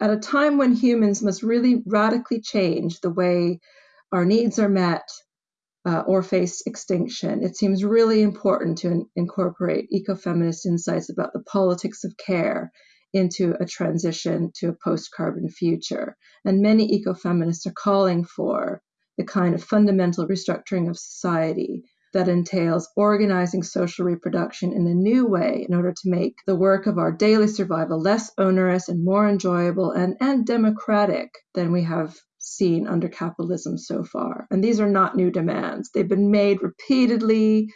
at a time when humans must really radically change the way our needs are met uh, or face extinction, it seems really important to in- incorporate ecofeminist insights about the politics of care into a transition to a post carbon future. And many ecofeminists are calling for the kind of fundamental restructuring of society that entails organizing social reproduction in a new way in order to make the work of our daily survival less onerous and more enjoyable and, and democratic than we have seen under capitalism so far. And these are not new demands. They've been made repeatedly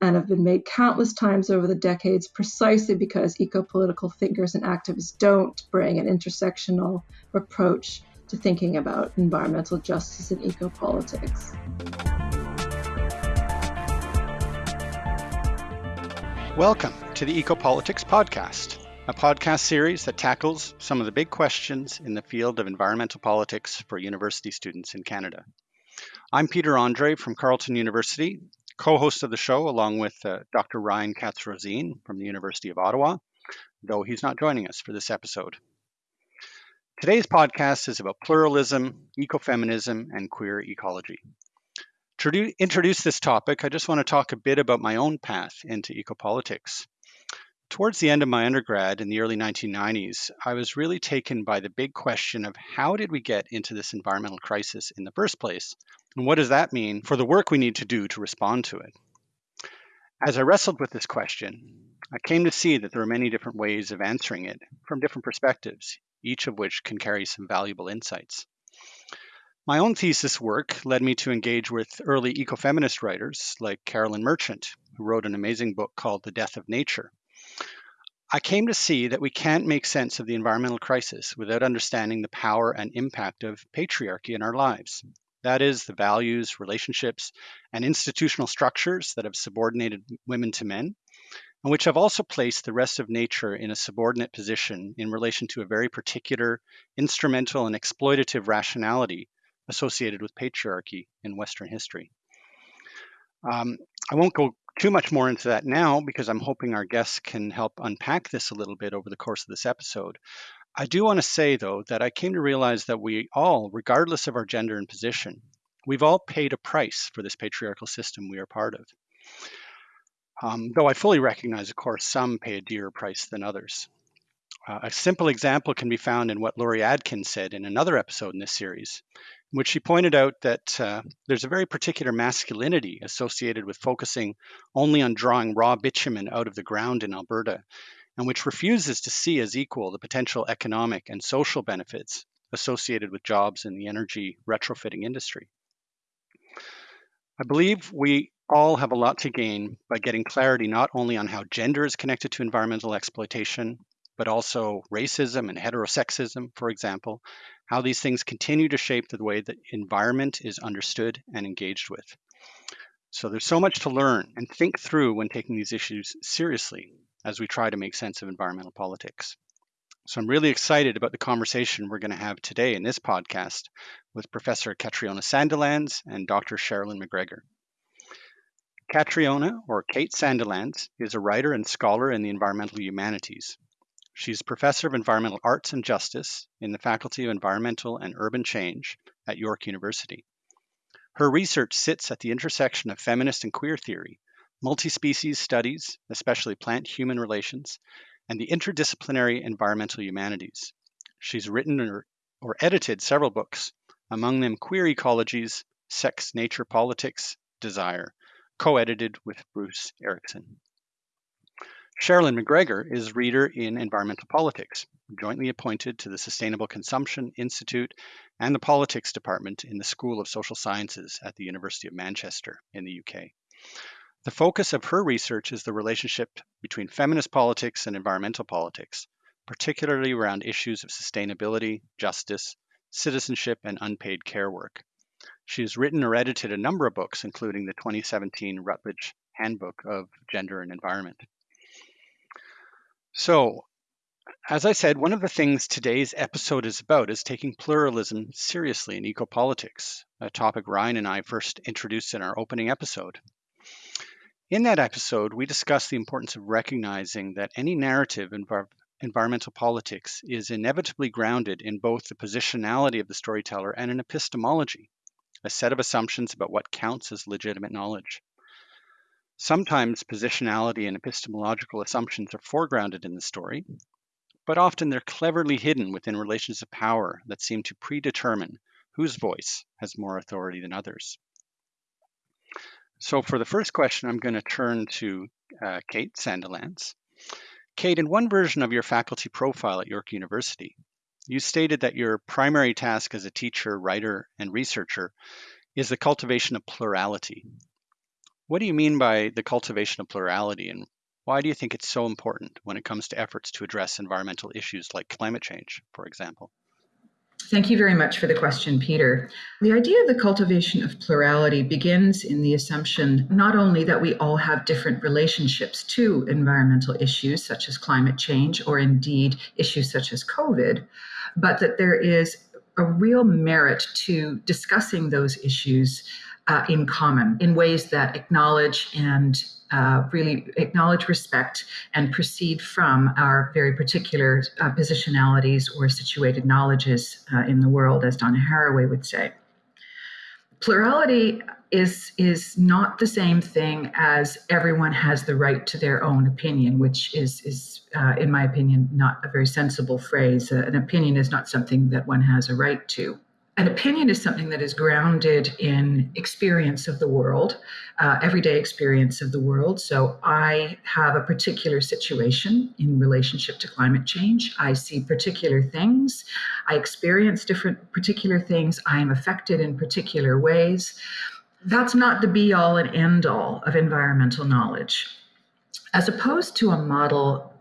and have been made countless times over the decades precisely because eco-political thinkers and activists don't bring an intersectional approach to thinking about environmental justice and eco-politics. Welcome to the Ecopolitics Podcast, a podcast series that tackles some of the big questions in the field of environmental politics for university students in Canada. I'm Peter Andrée from Carleton University, co host of the show, along with uh, Dr. Ryan Katz from the University of Ottawa, though he's not joining us for this episode. Today's podcast is about pluralism, ecofeminism, and queer ecology. To introduce this topic, I just want to talk a bit about my own path into ecopolitics. Towards the end of my undergrad in the early 1990s, I was really taken by the big question of how did we get into this environmental crisis in the first place? And what does that mean for the work we need to do to respond to it? As I wrestled with this question, I came to see that there are many different ways of answering it from different perspectives, each of which can carry some valuable insights. My own thesis work led me to engage with early ecofeminist writers like Carolyn Merchant, who wrote an amazing book called The Death of Nature. I came to see that we can't make sense of the environmental crisis without understanding the power and impact of patriarchy in our lives. That is, the values, relationships, and institutional structures that have subordinated women to men, and which have also placed the rest of nature in a subordinate position in relation to a very particular, instrumental, and exploitative rationality associated with patriarchy in Western history. Um, I won't go too much more into that now because I'm hoping our guests can help unpack this a little bit over the course of this episode. I do want to say, though, that I came to realize that we all, regardless of our gender and position, we've all paid a price for this patriarchal system we are part of. Um, though I fully recognize, of course, some pay a dearer price than others. Uh, a simple example can be found in what Laurie Adkins said in another episode in this series, which she pointed out that uh, there's a very particular masculinity associated with focusing only on drawing raw bitumen out of the ground in Alberta, and which refuses to see as equal the potential economic and social benefits associated with jobs in the energy retrofitting industry. I believe we all have a lot to gain by getting clarity not only on how gender is connected to environmental exploitation, but also racism and heterosexism, for example, how these things continue to shape the way that environment is understood and engaged with. So there's so much to learn and think through when taking these issues seriously as we try to make sense of environmental politics. So I'm really excited about the conversation we're going to have today in this podcast with Professor Catriona Sandilands and Dr. Sherilyn MacGregor. Catriona, or Kate Sandilands, is a writer and scholar in the environmental humanities. She's Professor of Environmental Arts and Justice in the Faculty of Environmental and Urban Change at York University. Her research sits at the intersection of feminist and queer theory, multi-species studies, especially plant-human relations, and the interdisciplinary environmental humanities. She's written or, or edited several books, among them Queer Ecologies, Sex, Nature, Politics, Desire, co-edited with Bruce Erickson. Sherilyn MacGregor is Reader in Environmental Politics, jointly appointed to the Sustainable Consumption Institute and the Politics Department in the School of Social Sciences at the University of Manchester in the UK. The focus of her research is the relationship between feminist politics and environmental politics, particularly around issues of sustainability, justice, citizenship, and unpaid care work. She has written or edited a number of books, including the 2017 Routledge Handbook of Gender and Environment. So, as I said, one of the things today's episode is about is taking pluralism seriously in ecopolitics, a topic Ryan and I first introduced in our opening episode. In that episode, we discussed the importance of recognizing that any narrative in environmental politics is inevitably grounded in both the positionality of the storyteller and an epistemology, a set of assumptions about what counts as legitimate knowledge. Sometimes positionality and epistemological assumptions are foregrounded in the story, but often they're cleverly hidden within relations of power that seem to predetermine whose voice has more authority than others. So for the first question, I'm going to turn to uh, Kate Sandilands. Kate, in one version of your faculty profile at York University, you stated that your primary task as a teacher, writer, and researcher is the cultivation of plurality. What do you mean by the cultivation of plurality, and why do you think it's so important when it comes to efforts to address environmental issues like climate change, for example? Thank you very much for the question, Peter. The idea of the cultivation of plurality begins in the assumption not only that we all have different relationships to environmental issues such as climate change or indeed issues such as COVID, but that there is a real merit to discussing those issues uh, in common in ways that acknowledge and uh, really acknowledge, respect, and proceed from our very particular uh, positionalities or situated knowledges uh, in the world, as Donna Haraway would say. Plurality is is not the same thing as everyone has the right to their own opinion, which is is uh, in my opinion not a very sensible phrase. Uh, an opinion is not something that one has a right to an opinion is something that is grounded in experience of the world, uh, everyday experience of the world. So I have a particular situation in relationship to climate change. I see particular things. I experience different particular things. I am affected in particular ways. That's not the be all and end all of environmental knowledge. As opposed to a model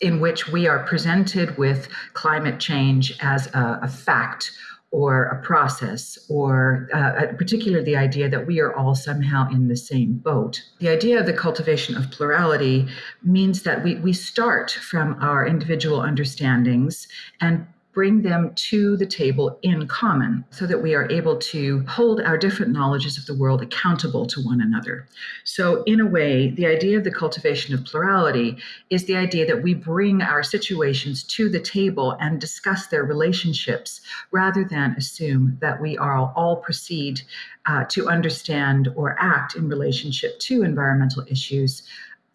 in which we are presented with climate change as a, a fact or a process, or uh, particularly the idea that we are all somehow in the same boat. The idea of the cultivation of plurality means that we, we start from our individual understandings and bring them to the table in common so that we are able to hold our different knowledges of the world accountable to one another. So, in a way, the idea of the cultivation of plurality is the idea that we bring our situations to the table and discuss their relationships rather than assume that we are all proceed uh, to understand or act in relationship to environmental issues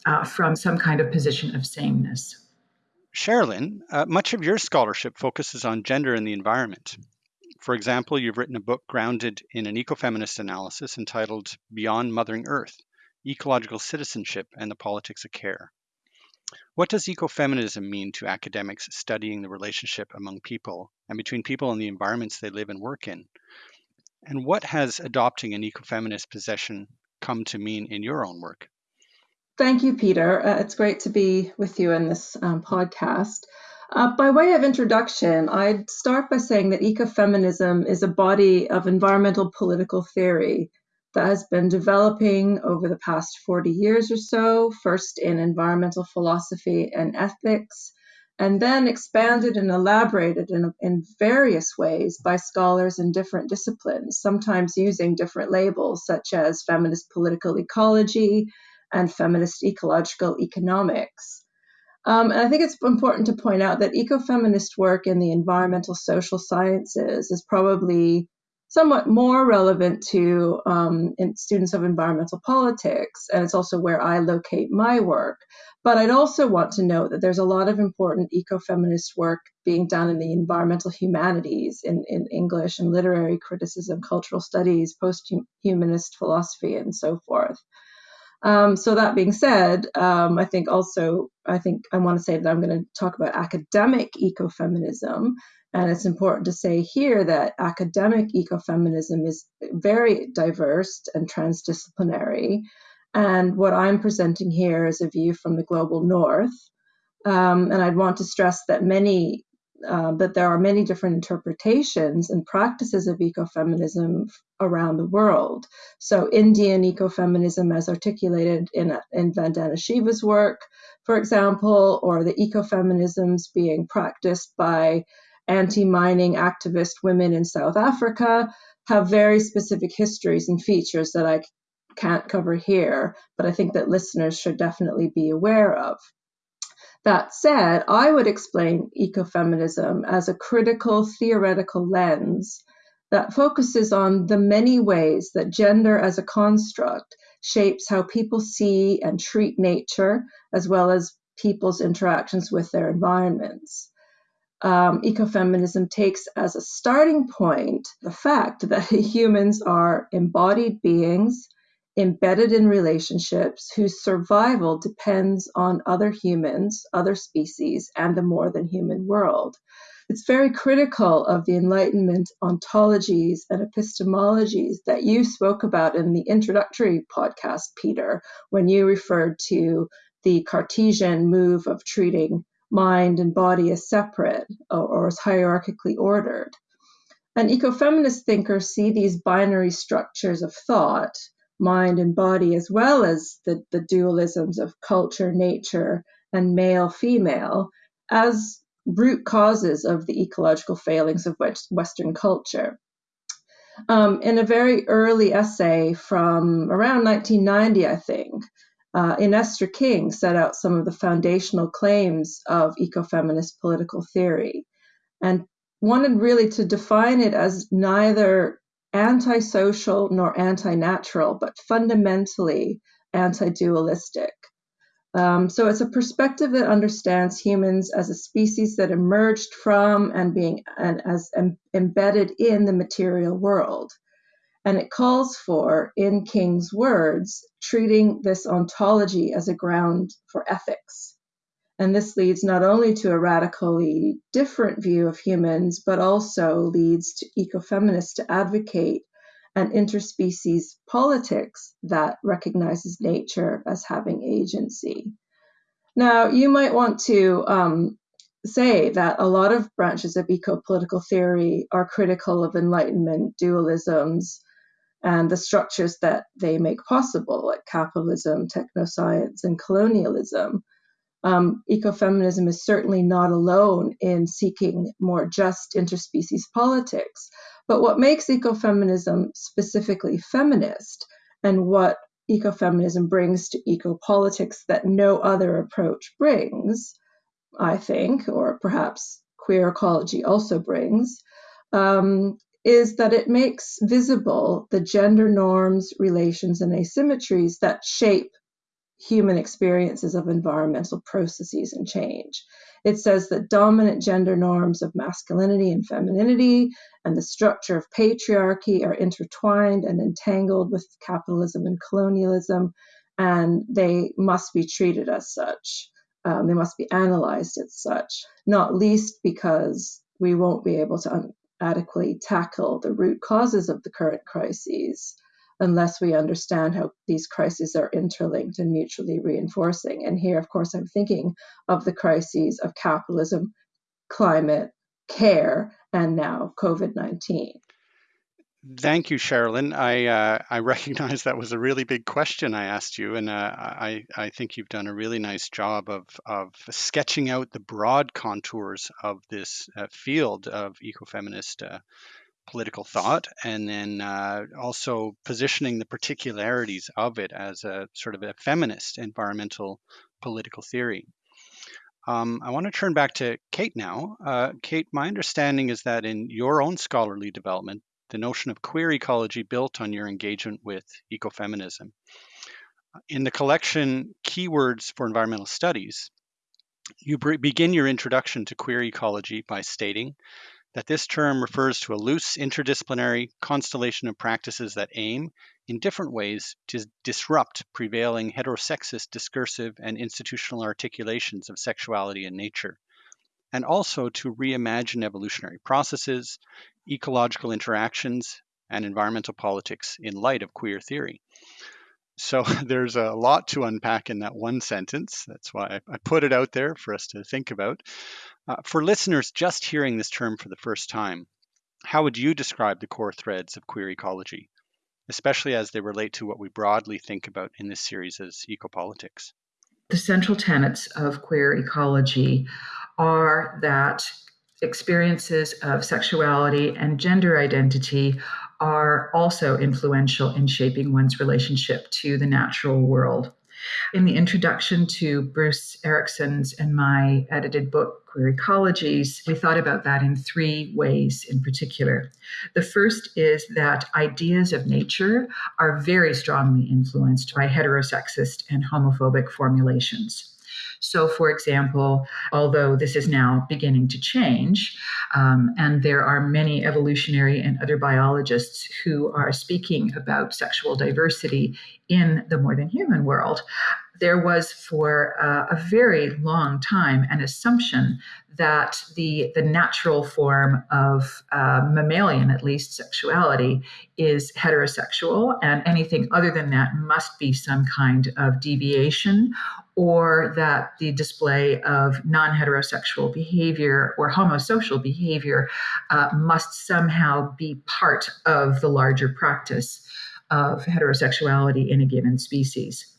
uh, from some kind of position of sameness. Sherilyn, uh, much of your scholarship focuses on gender and the environment. For example, you've written a book grounded in an ecofeminist analysis entitled Beyond Mothering Earth Ecological Citizenship and the Politics of Care. What does ecofeminism mean to academics studying the relationship among people and between people and the environments they live and work in? And what has adopting an ecofeminist position come to mean in your own work? Thank you, Peter. Uh, it's great to be with you in this um, podcast. Uh, by way of introduction, I'd start by saying that ecofeminism is a body of environmental political theory that has been developing over the past 40 years or so, first in environmental philosophy and ethics, and then expanded and elaborated in, in various ways by scholars in different disciplines, sometimes using different labels such as feminist political ecology and feminist ecological economics. Um, and I think it's important to point out that ecofeminist work in the environmental social sciences is probably somewhat more relevant to um, students of environmental politics, and it's also where I locate my work. But I'd also want to note that there's a lot of important ecofeminist work being done in the environmental humanities, in, in English and literary criticism, cultural studies, post humanist philosophy, and so forth. Um, so that being said, um, I think also I think I want to say that I'm going to talk about academic ecofeminism, and it's important to say here that academic ecofeminism is very diverse and transdisciplinary. And what I'm presenting here is a view from the global north. Um, and I'd want to stress that many uh, that there are many different interpretations and practices of ecofeminism around the world. So, Indian ecofeminism, as articulated in, in Vandana Shiva's work, for example, or the ecofeminisms being practiced by anti mining activist women in South Africa, have very specific histories and features that I can't cover here, but I think that listeners should definitely be aware of. That said, I would explain ecofeminism as a critical theoretical lens that focuses on the many ways that gender as a construct shapes how people see and treat nature, as well as people's interactions with their environments. Um, ecofeminism takes as a starting point the fact that humans are embodied beings embedded in relationships whose survival depends on other humans, other species, and the more than human world. It's very critical of the Enlightenment ontologies and epistemologies that you spoke about in the introductory podcast, Peter, when you referred to the Cartesian move of treating mind and body as separate or, as hierarchically ordered. And ecofeminist thinkers see these binary structures of thought mind and body, as well as the, the dualisms of culture, nature, and male female, as root causes of the ecological failings of Western culture. Um, in a very early essay from around 1990, I think, uh, Ynestra King set out some of the foundational claims of ecofeminist political theory and wanted really to define it as neither antisocial nor anti-natural, but fundamentally anti-dualistic. Um, so it's a perspective that understands humans as a species that emerged from and being and as em, embedded in the material world. And it calls for, in King's words, treating this ontology as a ground for ethics. And this leads not only to a radically different view of humans, but also leads to ecofeminists to advocate an interspecies politics that recognizes nature as having agency. Now, you might want to um, say that a lot of branches of eco political theory are critical of Enlightenment dualisms and the structures that they make possible, like capitalism, technoscience, and colonialism um, ecofeminism is certainly not alone in seeking more just interspecies politics. But what makes ecofeminism specifically feminist and what ecofeminism brings to ecopolitics that no other approach brings, I think, or perhaps queer ecology also brings, um, is that it makes visible the gender norms, relations, and asymmetries that shape human experiences of environmental processes and change. It says that dominant gender norms of masculinity and femininity and the structure of patriarchy are intertwined and entangled with capitalism and colonialism, and they must be treated as such. Um, they must be analyzed as such, not least because we won't be able to adequately tackle the root causes of the current crises unless we understand how these crises are interlinked and mutually reinforcing. And here, of course, I'm thinking of the crises of capitalism, climate, care, and now COVID 19. Thank you, Sherilyn. I uh, I recognize that was a really big question I asked you, and uh, I I think you've done a really nice job of of sketching out the broad contours of this uh, field of ecofeminist uh, political thought and then uh, also positioning the particularities of it as a sort of a feminist environmental political theory. Um, I want to turn back to Kate now. Uh, Kate, my understanding is that in your own scholarly development, the notion of queer ecology built on your engagement with ecofeminism. In the collection Keywords for Environmental Studies, you begin your introduction to queer ecology by stating that this term refers to a loose interdisciplinary constellation of practices that aim, in different ways, to disrupt prevailing heterosexist discursive and institutional articulations of sexuality and nature, and also to reimagine evolutionary processes, ecological interactions, and environmental politics in light of queer theory. So there's a lot to unpack in that one sentence. That's why I put it out there for us to think about. Uh, for listeners just hearing this term for the first time, how would you describe the core threads of queer ecology, especially as they relate to what we broadly think about in this series as ecopolitics? The central tenets of queer ecology are that experiences of sexuality and gender identity are also influential in shaping one's relationship to the natural world. In the introduction to Bruce Erickson's and my edited book, Queer Ecologies, we thought about that in three ways in particular. The first is that ideas of nature are very strongly influenced by heterosexist and homophobic formulations. So, for example, although this is now beginning to change, um, and there are many evolutionary and other biologists who are speaking about sexual diversity in the more than human world, there was for uh, a very long time an assumption that the the natural form of uh, mammalian, at least sexuality, is heterosexual, and anything other than that must be some kind of deviation, or that the display of non-heterosexual behavior or homosocial behavior uh, must somehow be part of the larger practice of heterosexuality in a given species.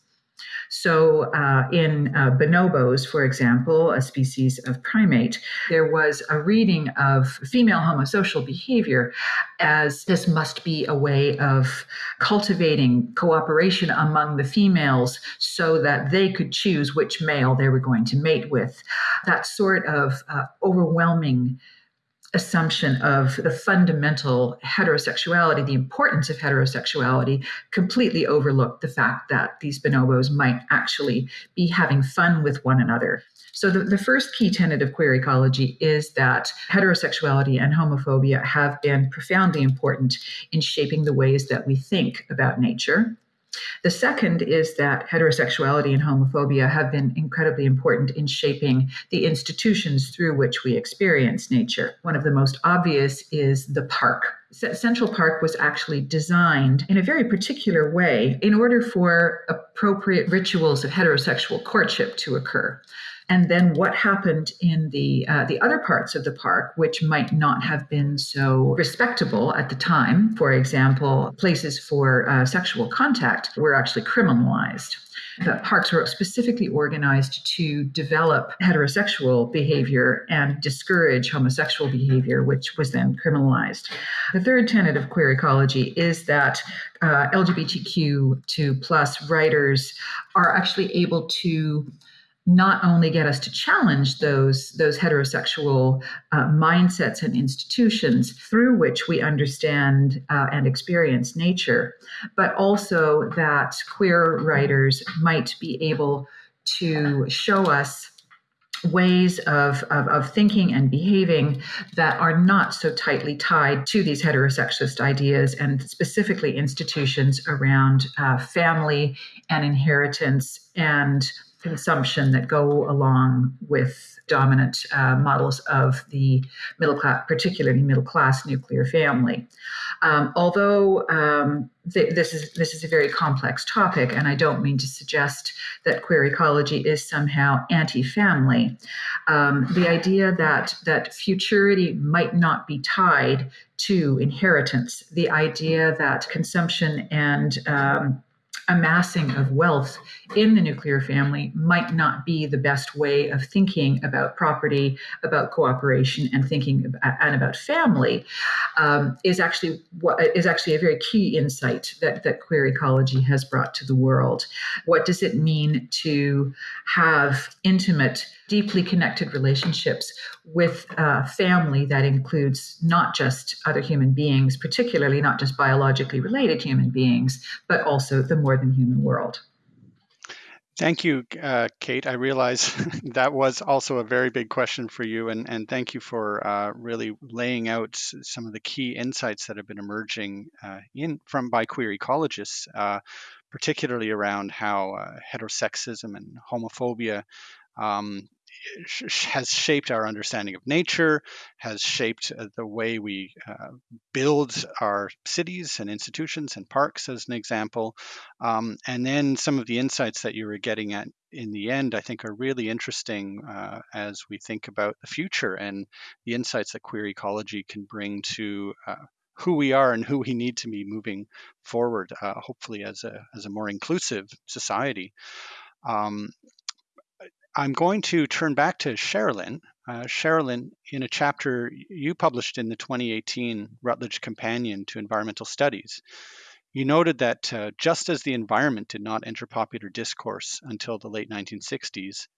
So, uh, in uh, bonobos, for example, a species of primate, there was a reading of female homosocial behavior as this must be a way of cultivating cooperation among the females so that they could choose which male they were going to mate with. That sort of uh, overwhelming assumption of the fundamental heterosexuality, the importance of heterosexuality, completely overlooked the fact that these bonobos might actually be having fun with one another. So, the, the first key tenet of queer ecology is that heterosexuality and homophobia have been profoundly important in shaping the ways that we think about nature the second is that heterosexuality and homophobia have been incredibly important in shaping the institutions through which we experience nature. One of the most obvious is the park. Central Park was actually designed in a very particular way in order for appropriate rituals of heterosexual courtship to occur and then what happened in the uh, the other parts of the park, which might not have been so respectable at the time. For example, places for uh, sexual contact were actually criminalized. The parks were specifically organized to develop heterosexual behavior and discourage homosexual behavior, which was then criminalized. The third tenet of queer ecology is that uh, LGBTQ2 plus writers are actually able to not only get us to challenge those those heterosexual uh, mindsets and institutions through which we understand uh, and experience nature, but also that queer writers might be able to show us ways of, of, of, thinking and behaving that are not so tightly tied to these heterosexist ideas and specifically institutions around uh, family and inheritance and consumption that go along with dominant uh, models of the middle class, particularly middle class nuclear family. Um, although um, th- this is this is a very complex topic, and I don't mean to suggest that queer ecology is somehow anti-family. Um, the idea that that futurity might not be tied to inheritance, the idea that consumption and um, amassing of wealth in the nuclear family might not be the best way of thinking about property, about cooperation, and thinking about, and about family um, is actually what is actually a very key insight that that queer ecology has brought to the world. What does it mean to have intimate deeply connected relationships with a family that includes not just other human beings, particularly not just biologically related human beings, but also the more than human world. Thank you, uh, Kate. I realize that was also a very big question for you, and, and thank you for uh, really laying out some of the key insights that have been emerging uh, in from by queer ecologists, uh, particularly around how uh, heterosexism and homophobia um, has shaped our understanding of nature, has shaped uh, the way we uh, build our cities and institutions and parks, as an example. Um, and then some of the insights that you were getting at in the end, I think, are really interesting uh, as we think about the future and the insights that queer ecology can bring to. Uh, who we are and who we need to be moving forward, uh, hopefully as a as a more inclusive society. Um, I'm going to turn back to Sherilyn. Uh, Sherilyn, in a chapter you published in the 2018 Routledge Companion to Environmental Studies, You noted that uh, just as the environment did not enter popular discourse until the late 1960s,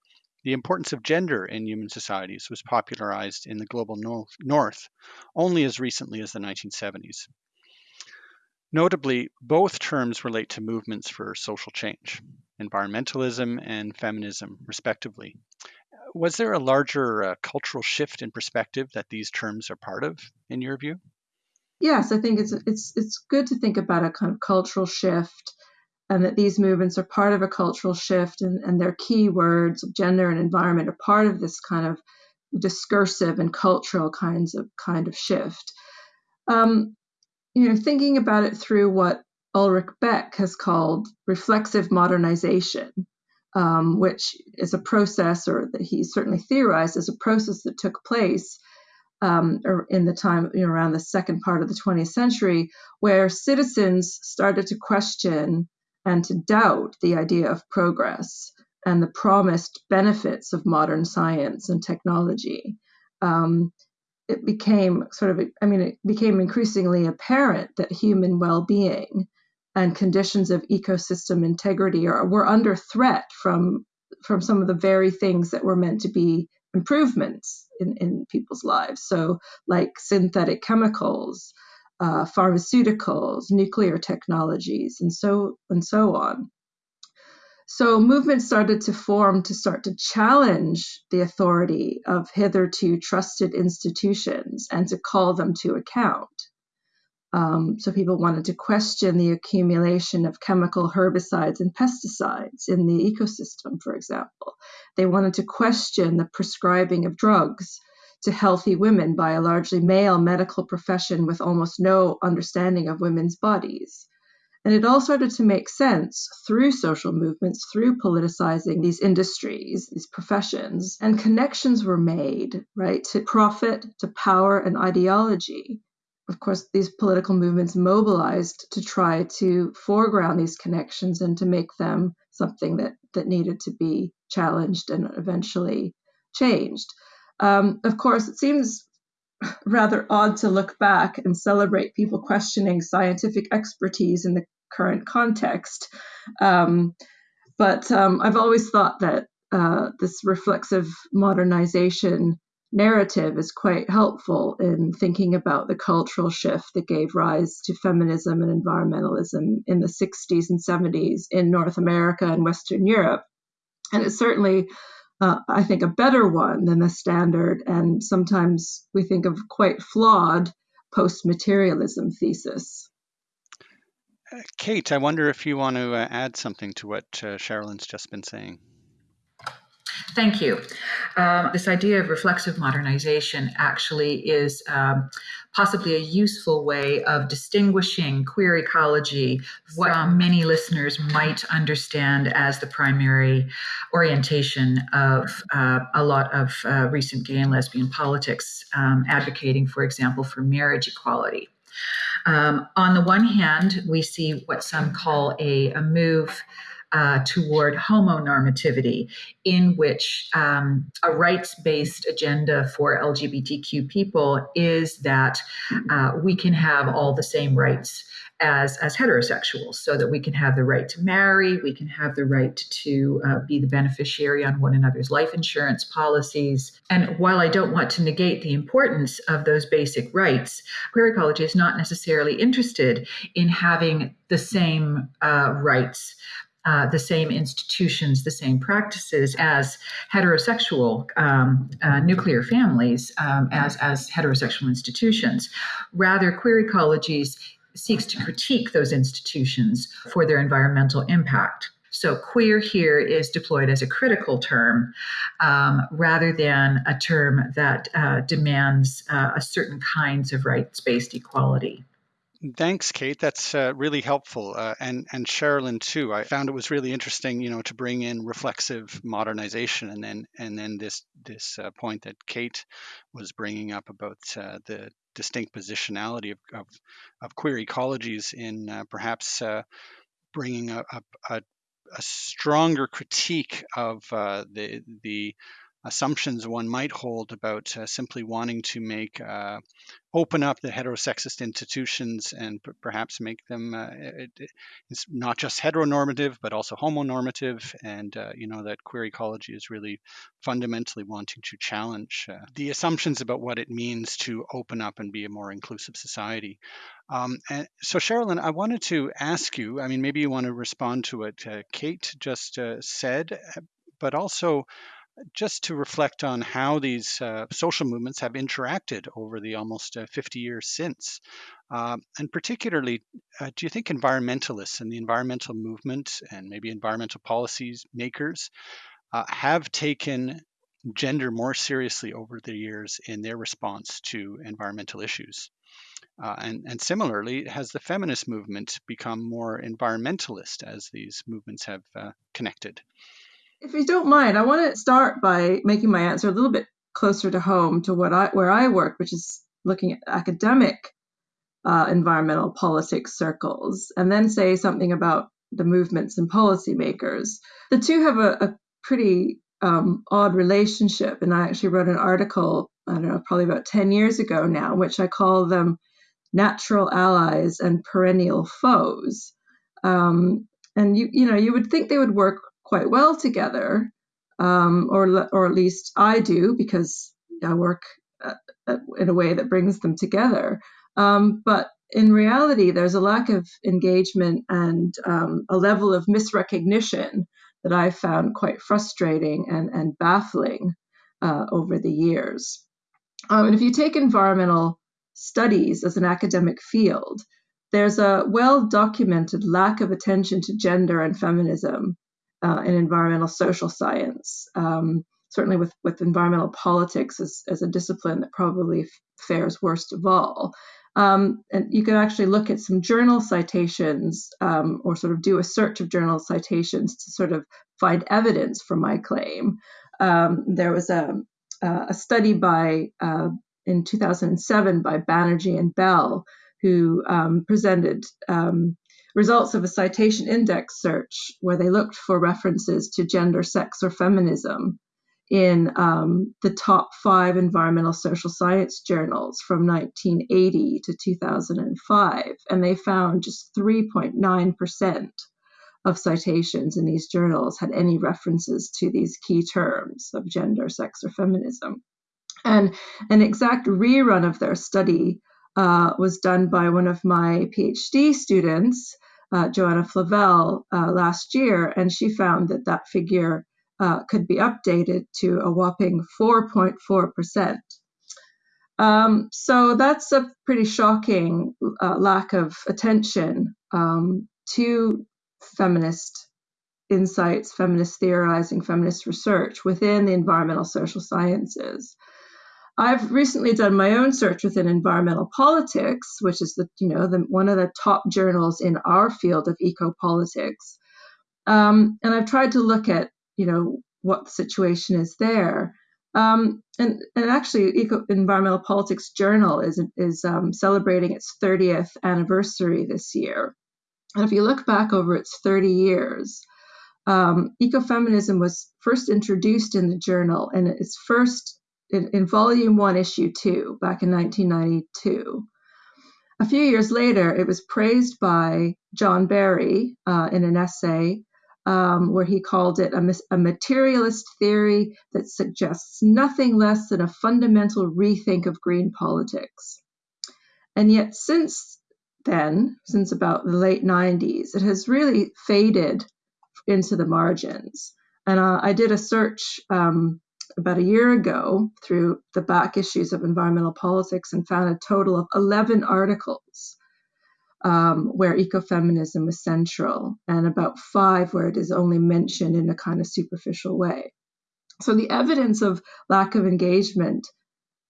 the importance of gender in human societies was popularized in the global north only as recently as the 1970s. Notably, both terms relate to movements for social change, environmentalism and feminism, respectively. Was there a larger uh, cultural shift in perspective that these terms are part of, in your view? Yes, I think it's it's it's good to think about a kind of cultural shift, and that these movements are part of a cultural shift, and, and their key words of gender and environment are part of this kind of discursive and cultural kinds of kind of shift. Um, you know, thinking about it through what Ulrich Beck has called reflexive modernization, um, which is a process, or that he certainly theorized as a process that took place um, in the time you know, around the second part of the 20th century, where citizens started to question and to doubt the idea of progress and the promised benefits of modern science and technology. Um, it became sort of, I mean, it became increasingly apparent that human well being and conditions of ecosystem integrity are, were under threat from, from some of the very things that were meant to be improvements in, in people's lives. So, like synthetic chemicals, uh, pharmaceuticals, nuclear technologies, and so and so on. So movements started to form to start to challenge the authority of hitherto trusted institutions and to call them to account. Um, so people wanted to question the accumulation of chemical herbicides and pesticides in the ecosystem, for example. They wanted to question the prescribing of drugs to healthy women by a largely male medical profession with almost no understanding of women's bodies. And it all started to make sense through social movements, through politicizing these industries, these professions, and connections were made, right, to profit, to power, and ideology. Of course, these political movements mobilized to try to foreground these connections and to make them something that, that needed to be challenged and eventually changed. Um, of course, it seems rather odd to look back and celebrate people questioning scientific expertise in the current context. Um, but um, I've always thought that uh, this reflexive modernization narrative is quite helpful in thinking about the cultural shift that gave rise to feminism and environmentalism in the 60s and 70s in North America and Western Europe. And it's certainly, uh, I think, a better one than the standard and sometimes we think of quite flawed post materialism thesis. Kate, I wonder if you want to uh, add something to what uh, Sherilyn's just been saying. Thank you. Um, this idea of reflexive modernization actually is um, possibly a useful way of distinguishing queer ecology, what many listeners might understand as the primary orientation of uh, a lot of uh, recent gay and lesbian politics, um, advocating, for example, for marriage equality. Um, on the one hand, we see what some call a, a move uh, toward homonormativity, in which um, a rights based agenda for LGBTQ people is that uh, we can have all the same rights as as heterosexuals so that we can have the right to marry we can have the right to uh, be the beneficiary on one another's life insurance policies. And while i don't want to negate the importance of those basic rights queer ecology is not necessarily interested in having the same uh, rights uh, the same institutions, the same practices as heterosexual um, uh, nuclear families, um, as, as heterosexual institutions. Rather, queer ecologies seeks to critique those institutions for their environmental impact. So, queer here is deployed as a critical term um, rather than a term that uh, demands uh, a certain kinds of rights based equality. Thanks, Kate. That's uh, really helpful, uh, and and Sherilyn too. I found it was really interesting, you know, to bring in reflexive modernization, and then and then this this uh, point that Kate was bringing up about uh, the distinct positionality of, of, of queer ecologies in uh, perhaps uh, bringing a, a, a, stronger critique of the the assumptions one might hold about uh, simply wanting to make uh, open up the heterosexist institutions and p- perhaps make them uh, it, it's not just heteronormative but also homonormative and uh, you know that queer ecology is really fundamentally wanting to challenge uh, the assumptions about what it means to open up and be a more inclusive society. Um, and so Sherilyn, I wanted to ask you, I mean, maybe you want to respond to what uh, Kate just said, but also just to reflect on how these uh, social movements have interacted over the almost uh, 50 years since. Uh, and particularly, uh, do you think environmentalists and the environmental movement and maybe environmental policies makers uh, have taken gender more seriously over the years in their response to environmental issues? Uh, and, and, similarly, has the feminist movement become more environmentalist as these movements have connected? If you don't mind, I want to start by making my answer a little bit closer to home to what I where I work, which is looking at academic uh, environmental politics circles, and then say something about the movements and policymakers. The two have a, a pretty um, odd relationship, and I actually wrote an article, I don't know, probably about 10 years ago now, which I call them natural allies and perennial foes. Um, and you, you know, you would think they would work quite well together, um, or or at least I do because I work uh, uh, in a way that brings them together. Um, but in reality, there's a lack of engagement and um, a level of misrecognition that I found quite frustrating and, and baffling uh, over the years. Um, and if you take environmental studies as an academic field, there's a well documented lack of attention to gender and feminism uh, in environmental social science. Um, certainly, with, with environmental politics as, as a discipline that probably fares worst of all. Um, and you can actually look at some journal citations um, or sort of do a search of journal citations to sort of find evidence for my claim. Um, there was a, a study by uh, in 2007 by Banerjee and Bell who um, presented um, results of a citation index search where they looked for references to gender, sex, or feminism in um, the top five environmental social science journals from 1980 to 2005. And they found just 3.9% of citations in these journals had any references to these key terms of gender, sex, or feminism. And an exact rerun of their study uh, was done by one of my PhD students uh, Joanna Flavel uh, last year, and she found that that figure uh, could be updated to a whopping 4.4%. Um, so that's a pretty shocking uh, lack of attention um, to feminist insights, feminist theorizing, feminist research within the environmental social sciences. I've recently done my own search within environmental politics, which is the you know the, one of the top journals in our field of eco-politics, um, and I've tried to look at you know what the situation is there. Um, and, and actually, Eco Environmental Politics Journal is is um, celebrating its 30th anniversary this year. And if you look back over its 30 years, um, ecofeminism was first introduced in the journal, and its first in, in volume one, issue two, back in 1992. A few years later, it was praised by John Barry uh, in an essay um, where he called it a, a, materialist theory that suggests nothing less than a fundamental rethink of green politics. And yet, since then, since about the late 90s, it has really faded into the margins. And uh, I did a search um, about a year ago through the back issues of Environmental Politics and found a total of 11 articles um, where ecofeminism was central, and about five where it is only mentioned in a kind of superficial way. So the evidence of lack of engagement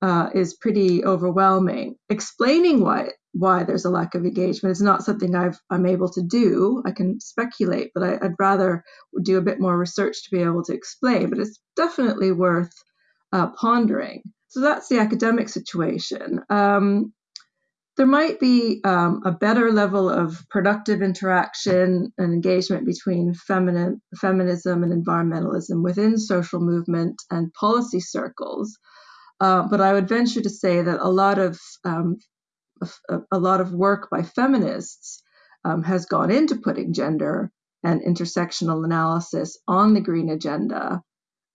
uh, is pretty overwhelming. Explaining why why there's a lack of engagement is not something I've, I'm able to do. I can speculate, but I, would rather do a bit more research to be able to explain. But it's definitely worth uh, pondering. So that's the academic situation. Um, there might be um, a better level of productive interaction and engagement between feminine, feminism and environmentalism within social movement and policy circles. Uh, but I would venture to say that a lot of um, a, a, lot of work by feminists um, has gone into putting gender and intersectional analysis on the green agenda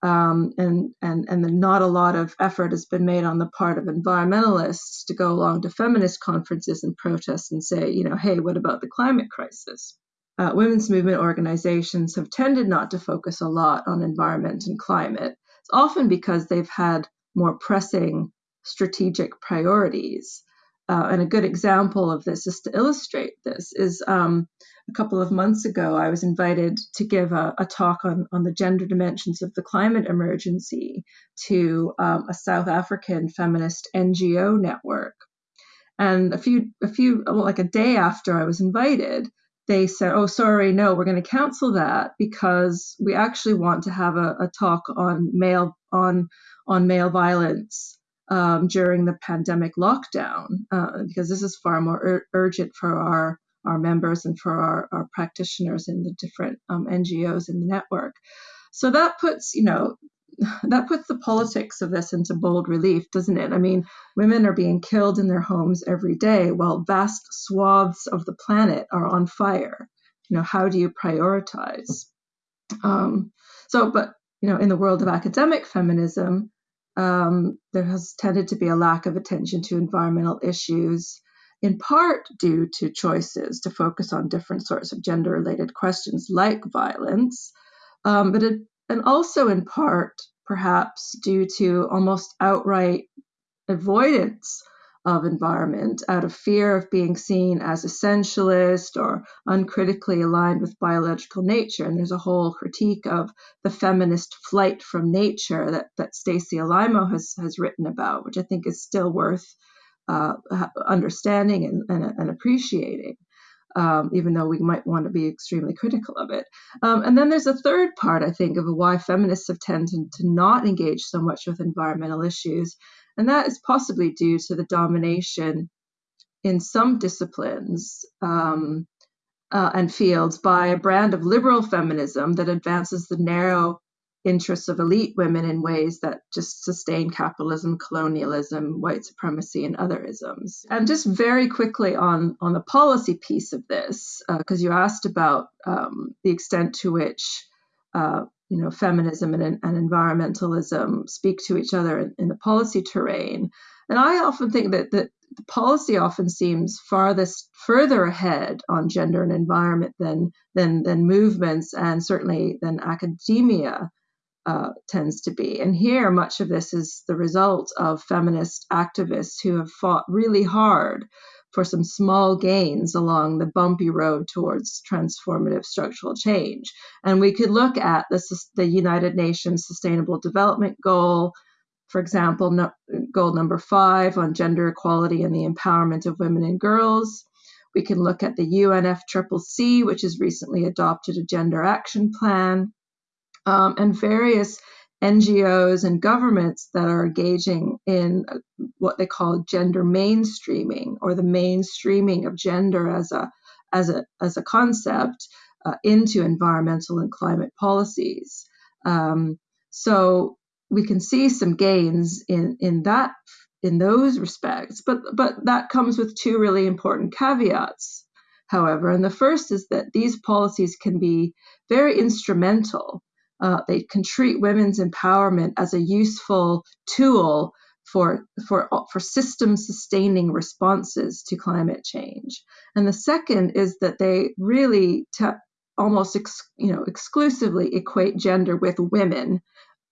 um, and and and not a lot of effort has been made on the part of environmentalists to go along to feminist conferences and protests and say, you know, hey, what about the climate crisis? Uh, women's movement organizations have tended not to focus a lot on environment and climate. It's often because they've had more pressing strategic priorities. Uh, and a good example of this, is to illustrate this, is um, a couple of months ago, I was invited to give a, a talk on, on the gender dimensions of the climate emergency to um, a South African feminist NGO network. And a few, a few, well, like a day after I was invited, they said, "Oh, sorry, no, we're going to cancel that because we actually want to have a, a talk on male on on male violence um, during the pandemic lockdown uh, because this is far more ur- urgent for our our members and for our, our practitioners in the different um, NGOs in the network. So that puts, you know, that puts the politics of this into bold relief, doesn't it? I mean, women are being killed in their homes every day while vast swaths of the planet are on fire. You know, how do you prioritize? Um, so, but, you know, in the world of academic feminism, um, there has tended to be a lack of attention to environmental issues in part due to choices to focus on different sorts of gender related questions like violence, um, but it, and also in part perhaps due to almost outright avoidance of environment out of fear of being seen as essentialist or uncritically aligned with biological nature. And there's a whole critique of the feminist flight from nature that, that Stacy Alaimo has, has written about, which I think is still worth uh, understanding and, and, and appreciating. Um, even though we might want to be extremely critical of it. Um, and then there's a third part, I think, of why feminists have tended to not engage so much with environmental issues, and that is possibly due to the domination in some disciplines um, uh, and fields by a brand of liberal feminism that advances the narrow interests of elite women in ways that just sustain capitalism, colonialism, white supremacy, and other isms. And just very quickly on, on the policy piece of this, because uh, you asked about um, the extent to which uh, you know feminism and, and, environmentalism speak to each other in, in, the policy terrain. And I often think that, that the policy often seems farthest further ahead on gender and environment than than than movements and certainly than academia uh, tends to be. And here, much of this is the result of feminist activists who have fought really hard for some small gains along the bumpy road towards transformative structural change. And we could look at the, the United Nations Sustainable Development Goal, for example, no, goal number five on gender equality and the empowerment of women and girls. We can look at the UNFCCC, which has recently adopted a gender action plan um, and various NGOs and governments that are engaging in what they call gender mainstreaming or the mainstreaming of gender as a as a as a concept uh, into environmental and climate policies. Um, so we can see some gains in in that in those respects, but but that comes with two really important caveats. However, and the first is that these policies can be very instrumental uh, they can treat women's empowerment as a useful tool for for for system sustaining responses to climate change. And the second is that they really almost you know exclusively equate gender with women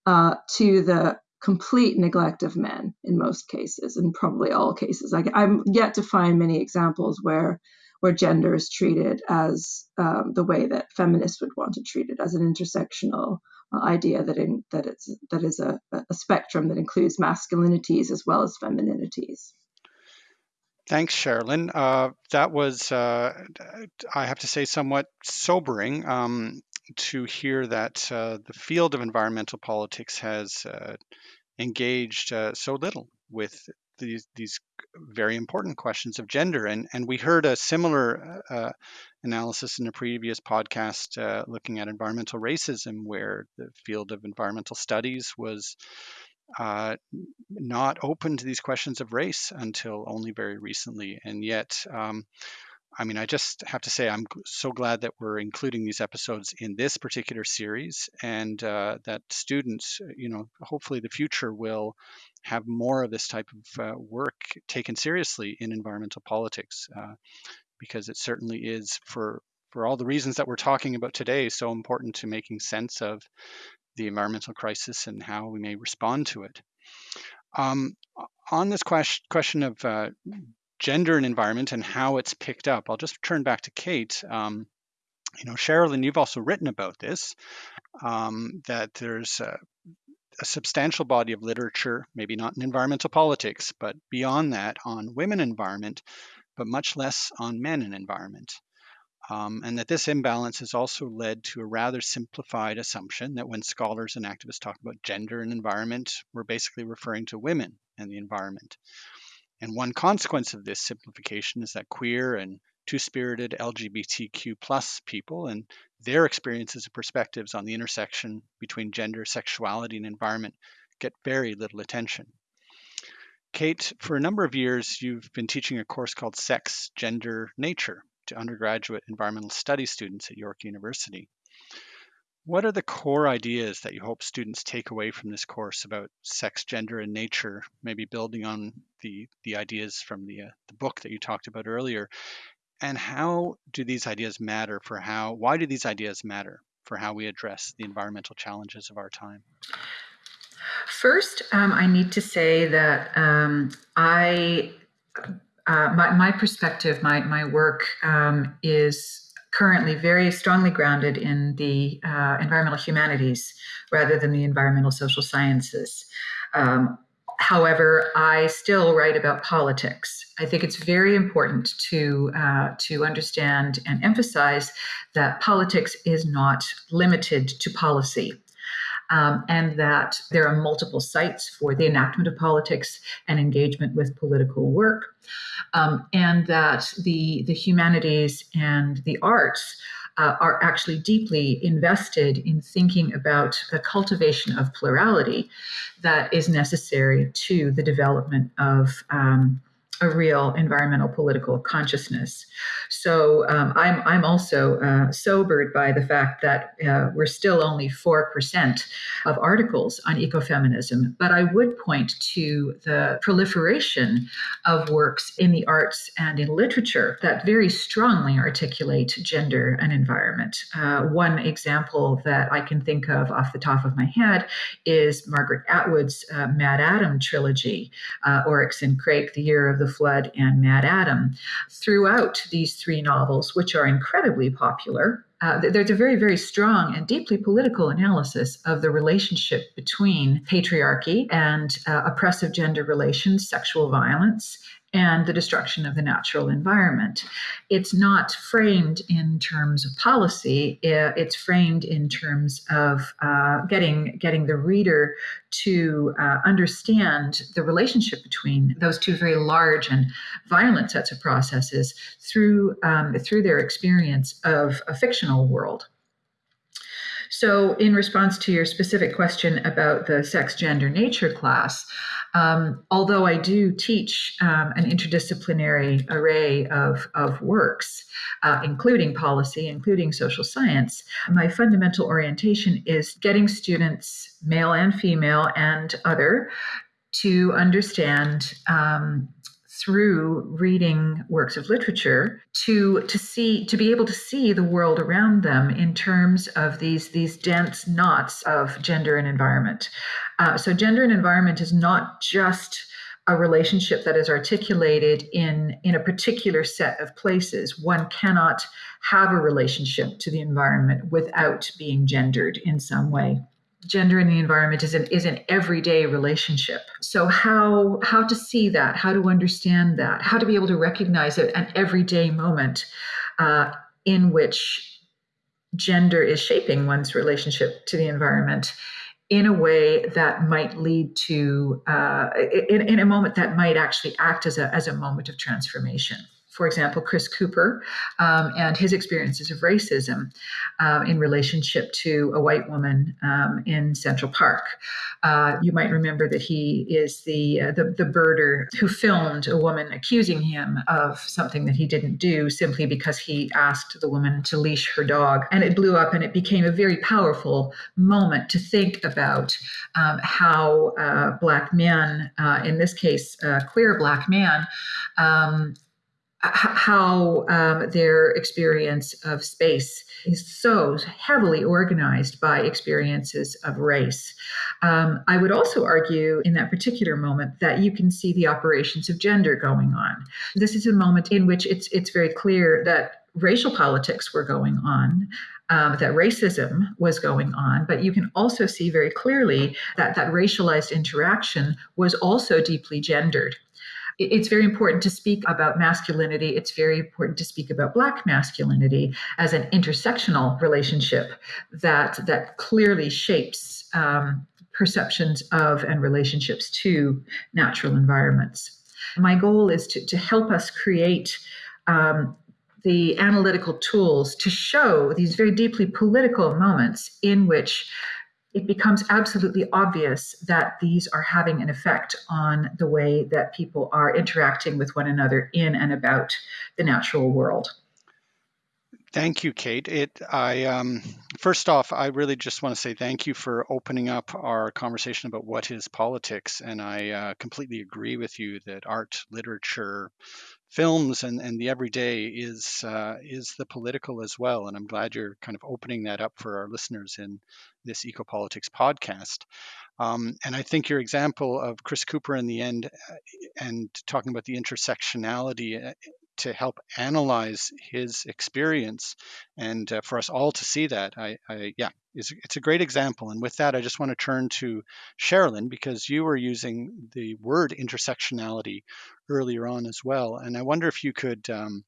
uh, to the complete neglect of men in most cases, and probably all cases. I, I'm yet to find many examples where where gender is treated as um, the way that feminists would want to treat it, as an intersectional uh, idea that in, that it's that is a, a spectrum that includes masculinities as well as femininities. Thanks, Sherilyn. Uh, that was, uh, I have to say, somewhat sobering um, to hear that uh, the field of environmental politics has uh, engaged uh, so little with these these very important questions of gender. And and we heard a similar uh, analysis in a previous podcast uh, looking at environmental racism, where the field of environmental studies was uh, not open to these questions of race until only very recently. And yet, um, I mean, I just have to say, I'm so glad that we're including these episodes in this particular series and uh, that students, you know, hopefully the future will have more of this type of uh, work taken seriously in environmental politics uh, because it certainly is for for all the reasons that we're talking about today so important to making sense of the environmental crisis and how we may respond to it. Um, on this question, question of uh, gender and environment and how it's picked up, I'll just turn back to Kate. Um, you know, Sherilyn, you've also written about this, um, that there's a, a, substantial body of literature, maybe not in environmental politics, but beyond that on women environment, but much less on men and environment. Um, and that this imbalance has also led to a rather simplified assumption that when scholars and activists talk about gender and environment, we're basically referring to women and the environment. And one consequence of this simplification is that queer and two-spirited LGBTQ plus people and their experiences and perspectives on the intersection between gender, sexuality, and environment get very little attention. Kate, for a number of years, you've been teaching a course called Sex, Gender, Nature to undergraduate environmental studies students at York University. What are the core ideas that you hope students take away from this course about sex, gender, and nature, maybe building on the, the ideas from the, uh, the book that you talked about earlier? And how do these ideas matter for how, why do these ideas matter for how we address the environmental challenges of our time? First, um, I need to say that um, I, uh, my, my perspective, my, my work um, is currently very strongly grounded in the uh, environmental humanities rather than the environmental social sciences. Um, however, I still write about politics. I think it's very important to uh, to understand and emphasize that politics is not limited to policy. Um, and that there are multiple sites for the enactment of politics and engagement with political work um, and that the the humanities and the arts uh, are actually deeply invested in thinking about the cultivation of plurality that is necessary to the development of um, a real environmental political consciousness. So um, I'm, I'm also uh, sobered by the fact that uh, we're still only 4% of articles on ecofeminism. But I would point to the proliferation of works in the arts and in literature that very strongly articulate gender and environment. Uh, one example that I can think of off the top of my head is Margaret Atwood's uh, Adam trilogy, uh, Oryx and Crake, The Year of the Flood, and MaddAddam. Throughout these three novels, which are incredibly popular, uh, there's a very, very strong and deeply political analysis of the relationship between patriarchy and uh, oppressive gender relations, sexual violence, and the destruction of the natural environment. It's not framed in terms of policy, it's framed in terms of uh, getting, getting the reader to uh, understand the relationship between those two very large and violent sets of processes through, um, through their experience of a fictional world. So, in response to your specific question about the sex, gender, nature class, um, although I do teach um, an interdisciplinary array of, of works, uh, including policy, including social science, my fundamental orientation is getting students, male and female and other, to understand um, through reading works of literature to to see to be able to see the world around them in terms of these these dense knots of gender and environment. Uh, so gender and environment is not just a relationship that is articulated in in a particular set of places. One cannot have a relationship to the environment without being gendered in some way gender in the environment is an is an everyday relationship. So how how to see that, how to understand that, how to be able to recognize it an everyday moment uh, in which gender is shaping one's relationship to the environment in a way that might lead to, uh, in, in a moment that might actually act as a, as a moment of transformation for example, Chris Cooper um, and his experiences of racism um, in relationship to a white woman um, in Central Park. Uh, you might remember that he is the, uh, the, the birder who filmed a woman accusing him of something that he didn't do simply because he asked the woman to leash her dog, and it blew up, and it became a very powerful moment to think about um, how uh, black men, uh, in this case, queer black man um, how um, their experience of space is so heavily organized by experiences of race. Um, I would also argue in that particular moment that you can see the operations of gender going on. This is a moment in which it's it's very clear that racial politics were going on. Um, that racism was going on, but you can also see very clearly that that racialized interaction was also deeply gendered it's very important to speak about masculinity. It's very important to speak about Black masculinity as an intersectional relationship that that clearly shapes um, perceptions of and relationships to natural environments. My goal is to, to help us create um, the analytical tools to show these very deeply political moments in which it becomes absolutely obvious that these are having an effect on the way that people are interacting with one another in and about the natural world. Thank you, Kate. It, I um, first off, I really just want to say thank you for opening up our conversation about what is politics, and I uh, completely agree with you that art, literature, films, and, and the everyday is uh, is the political as well. And I'm glad you're kind of opening that up for our listeners in this ecopolitics podcast. Um, and I think your example of Chris Cooper in the end uh, and talking about the intersectionality uh, to help analyze his experience and uh, for us all to see that. I, I yeah it's, it's a great example. And with that i just want to turn to sherilyn because you were using the word intersectionality earlier on as well. And i wonder if you could um,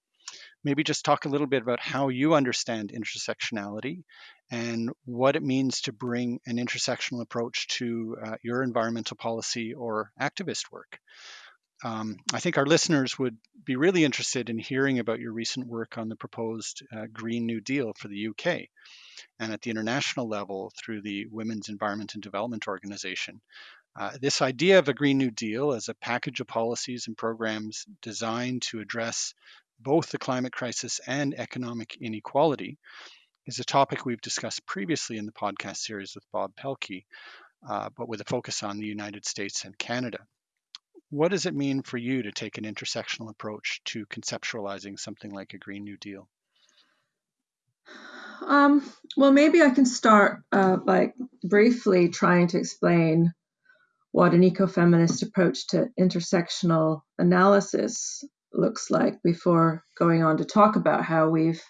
maybe just talk a little bit about how you understand intersectionality and what it means to bring an intersectional approach to uh, your environmental policy or activist work um, I think our listeners would be really interested in hearing about your recent work on the proposed uh, Green New Deal for the UK and at the international level through the Women's Environment and Development Organization. Uh, this idea of a Green New Deal as a package of policies and programs designed to address both the climate crisis and economic inequality is a topic we've discussed previously in the podcast series with Bob Paehlke, uh, but with a focus on the United States and Canada. What does it mean for you to take an intersectional approach to conceptualizing something like a Green New Deal? Um, well, maybe I can start uh, by briefly trying to explain what an ecofeminist approach to intersectional analysis looks like before going on to talk about how we've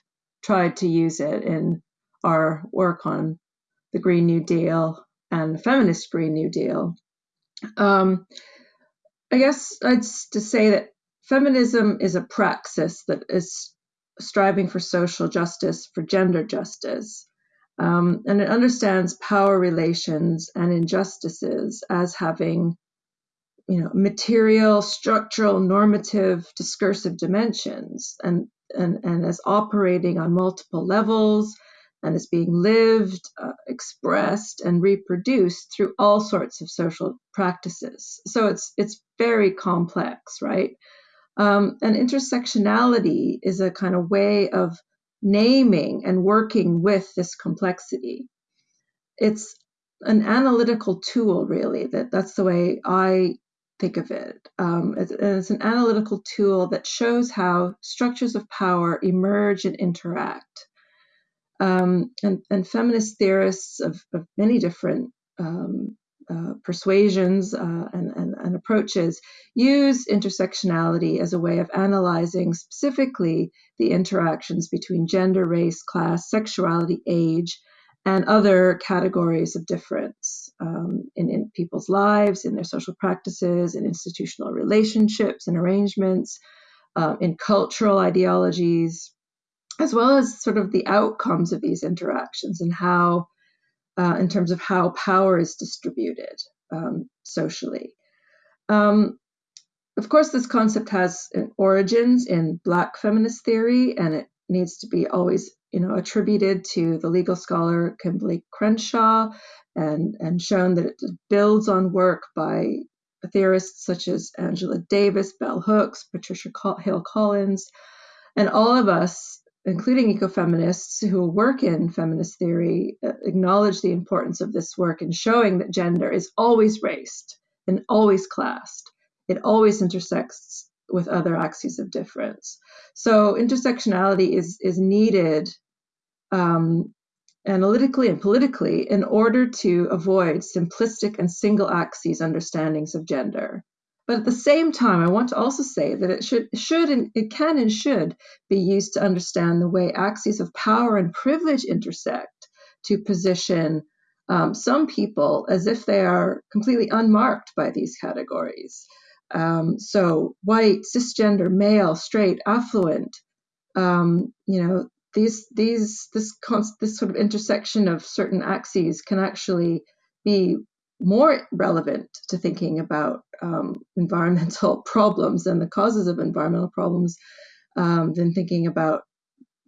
tried to use it in our work on the Green New Deal and the feminist Green New Deal. Um, I guess I'd to say that feminism is a praxis that is striving for social justice, for gender justice. Um, and it understands power relations and injustices as having you know material structural normative discursive dimensions and and, and as operating on multiple levels and is being lived, uh, expressed, and reproduced through all sorts of social practices. So it's it's very complex, right? Um, and intersectionality is a kind of way of naming and working with this complexity. It's an analytical tool, really. That that's the way I think of it. Um, it's, it's an analytical tool that shows how structures of power emerge and interact um, and, and, feminist theorists of, of many different um, uh, persuasions uh, and, and, and, approaches use intersectionality as a way of analyzing specifically the interactions between gender, race, class, sexuality, age, and other categories of difference um, in, in, people's lives, in their social practices, in institutional relationships and arrangements, uh, in cultural ideologies, as well as sort of the outcomes of these interactions and how uh, in terms of how power is distributed um, socially. Um, of course, this concept has origins in Black feminist theory, and it needs to be always, you know, attributed to the legal scholar Kimberlé Crenshaw, and and shown that it builds on work by theorists such as Angela Davis, Bell Hooks, Patricia Hill Collins, and all of us, including ecofeminists who work in feminist theory, uh, acknowledge the importance of this work in showing that gender is always raced and always classed. It always intersects with other axes of difference. So intersectionality is is needed um, analytically and politically in order to avoid simplistic and single axes understandings of gender. But at the same time, I want to also say that it should, should and it can and should be used to understand the way axes of power and privilege intersect to position um, some people as if they are completely unmarked by these categories. Um, so, white, cisgender, male, straight, affluent, um, you know, these these this this sort of intersection of certain axes can actually be more relevant to thinking about um, environmental problems and the causes of environmental problems um, than thinking about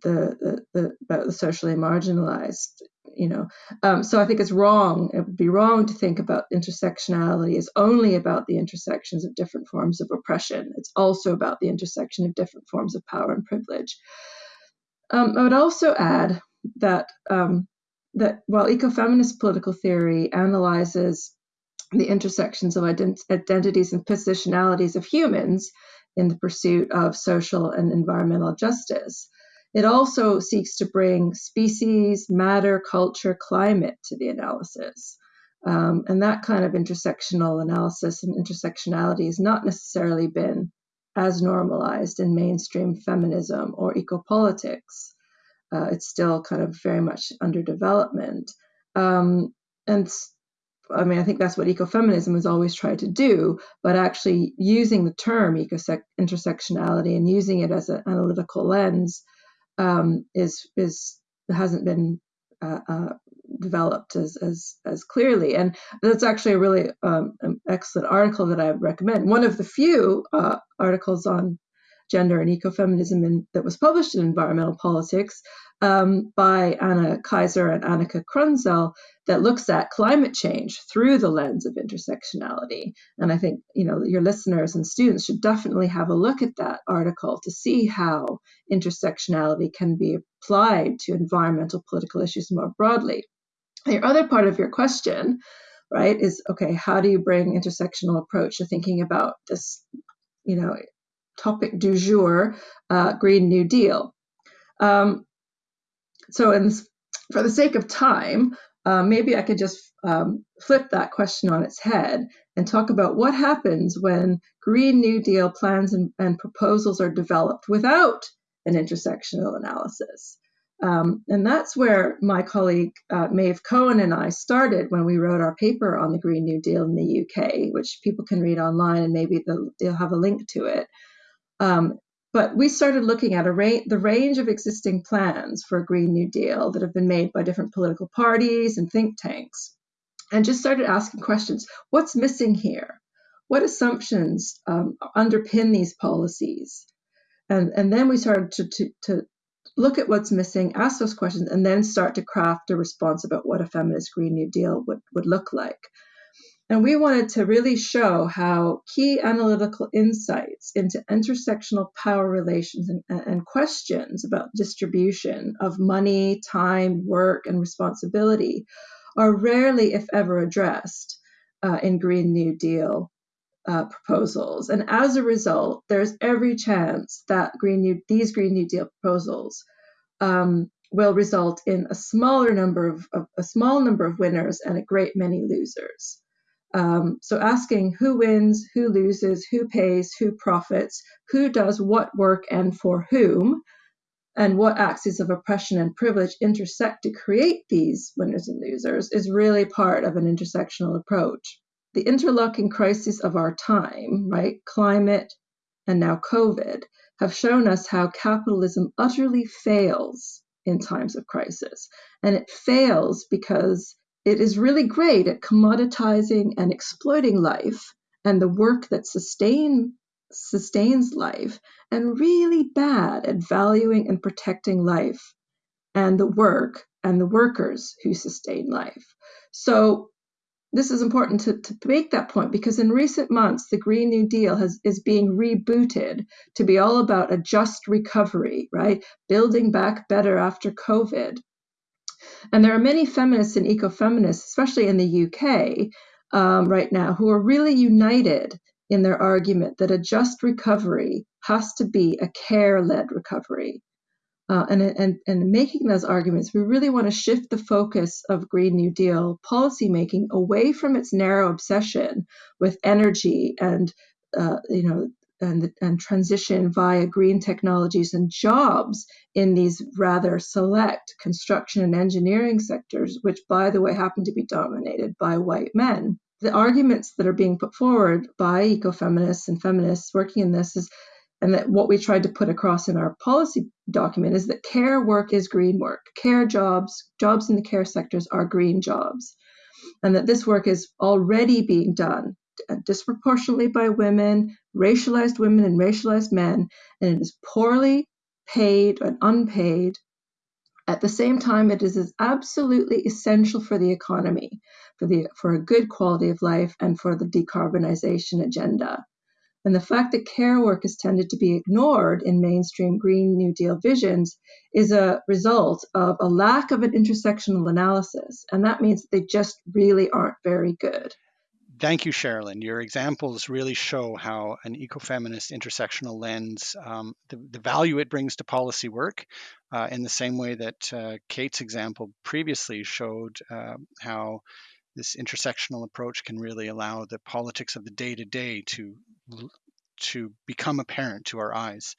the, the, the, about the socially marginalized you know. Um, so i think it's wrong it would be wrong to think about intersectionality as only about the intersections of different forms of oppression. It's also about the intersection of different forms of power and privilege. Um, I would also add that um, that while ecofeminist political theory analyzes the intersections of ident- identities and positionalities of humans in the pursuit of social and environmental justice, it also seeks to bring species, matter, culture, climate to the analysis. Um, and that kind of intersectional analysis and intersectionality has not necessarily been as normalized in mainstream feminism or ecopolitics. Uh, it's still kind of very much under development. Um, and I mean, I think that's what ecofeminism has always tried to do, but actually using the term intersectionality and using it as an analytical lens um, is is hasn't been uh, uh, developed as, as as clearly. And that's actually a really um, excellent article that I recommend. One of the few uh, articles on gender and ecofeminism in, that was published in Environmental Politics um, by Anna Kaijser and Annica Kronsell that looks at climate change through the lens of intersectionality. And I think you know your listeners and students should definitely have a look at that article to see how intersectionality can be applied to environmental political issues more broadly. The other part of your question, right, is okay, how do you bring intersectional approach to thinking about this, you know, topic du jour, uh, Green New Deal? Um, so, in, for the sake of time, uh, maybe I could just um, flip that question on its head and talk about what happens when Green New Deal plans and, and proposals are developed without an intersectional analysis. Um, and that's where my colleague uh, Maeve Cohen and I started when we wrote our paper on the Green New Deal in the UK, which people can read online and maybe they'll, they'll have a link to it. Um, but we started looking at ra- the range of existing plans for a Green New Deal that have been made by different political parties and think tanks, and just started asking questions what's missing here? What assumptions um, underpin these policies? And, and then we started to, to, to look at what's missing, ask those questions, and then start to craft a response about what a feminist Green New Deal would, would look like. And we wanted to really show how key analytical insights into intersectional power relations and, and, questions about distribution of money, time, work, and responsibility are rarely, if ever, addressed uh, in Green New Deal uh, proposals. And as a result, there's every chance that Green New, these Green New Deal proposals um, will result in a smaller number of, of, a small number of winners and a great many losers. Um, so asking who wins, who loses, who pays, who profits, who does what work and for whom, and what axes of oppression and privilege intersect to create these winners and losers is really part of an intersectional approach the interlocking crises of our time, right, climate and now COVID, have shown us how capitalism utterly fails in times of crisis. And it fails because it is really great at commoditizing and exploiting life and the work that sustain, sustains life, and really bad at valuing and protecting life and the work and the workers who sustain life. So this is important to, to make that point because in recent months the green new deal has is being rebooted to be all about a just recovery right building back better after covid and there are many feminists and ecofeminists especially in the uk um, right now who are really united in their argument that a just recovery has to be a care-led recovery. Uh, and, and, and making those arguments, we really want to shift the focus of Green New Deal policymaking away from its narrow obsession with energy and uh, you know and, and transition via green technologies and jobs in these rather select construction and engineering sectors, which, by the way, happen to be dominated by white men. The arguments that are being put forward by ecofeminists and feminists working in this is and that what we tried to put across in our policy document is that care work is green work. Care jobs, jobs in the care sectors are green jobs. And that this work is already being done Uh, disproportionately by women, racialized women, and racialized men, and it is poorly paid and unpaid. At the same time, it is absolutely essential for the economy, for, the, for a good quality of life, and for the decarbonization agenda. And the fact that care work has tended to be ignored in mainstream Green New Deal visions is a result of a lack of an intersectional analysis. And that means that they just really aren't very good. Thank you, Sherilyn. Your examples really show how an ecofeminist intersectional lens, um, the, the, value it brings to policy work, uh, in the same way that uh, Kate's example previously showed uh, how this intersectional approach can really allow the politics of the day to day to to become apparent to our eyes.